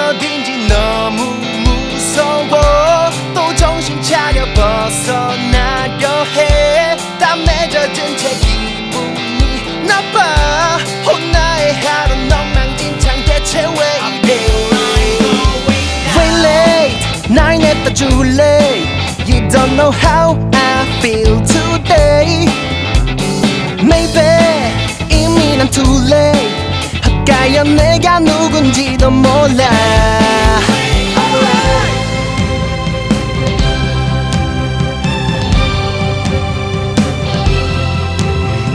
여긴 어딘지 너무 무서워 또 정신 차려 벗어나려 해땀 맺어진 채 기분이 나빠 혼나의 하루 엉망진창 대체 왜 이래 Way late 날 냈다 too late You don't know how I feel today Maybe 이미 난 too late 헛가여 내가 누군지도 몰라.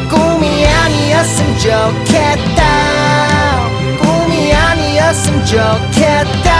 꿈이 아니었으면 좋겠다. 꿈이 아니었으면 좋겠다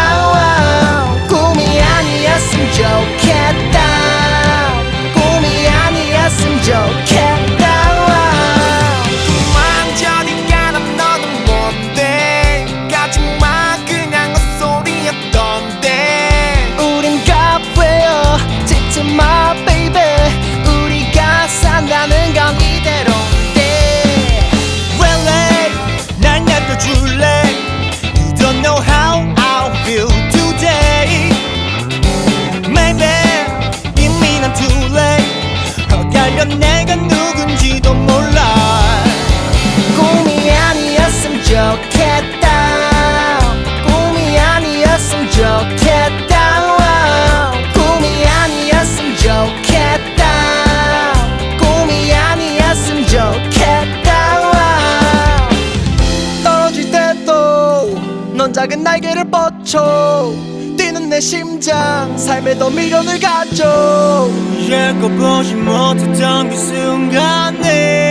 넌 작은 날개를 뻗쳐 뛰는 내 심장 삶에 더 미련을 가져. 겪어보지 못했던 그 순간에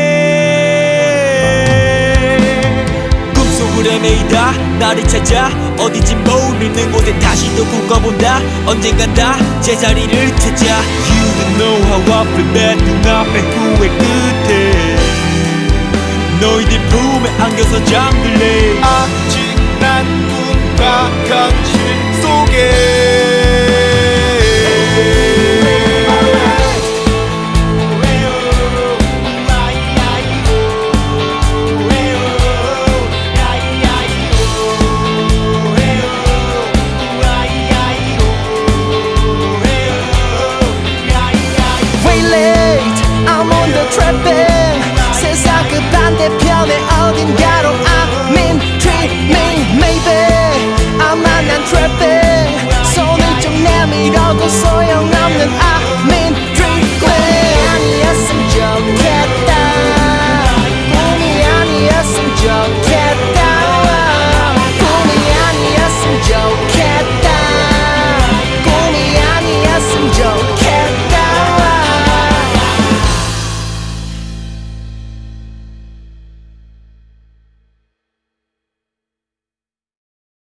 헤매이다 나를 찾아. 어딘지 모르는 곳에 다시 또 꿈꿔본다. 언젠간 다 제자리를 찾아. You don't know how I feel 내 눈앞에 후회 끝에. 너희들 품에 안겨서 잠들래. 아직 난 꿈과 현실 속에 traffic.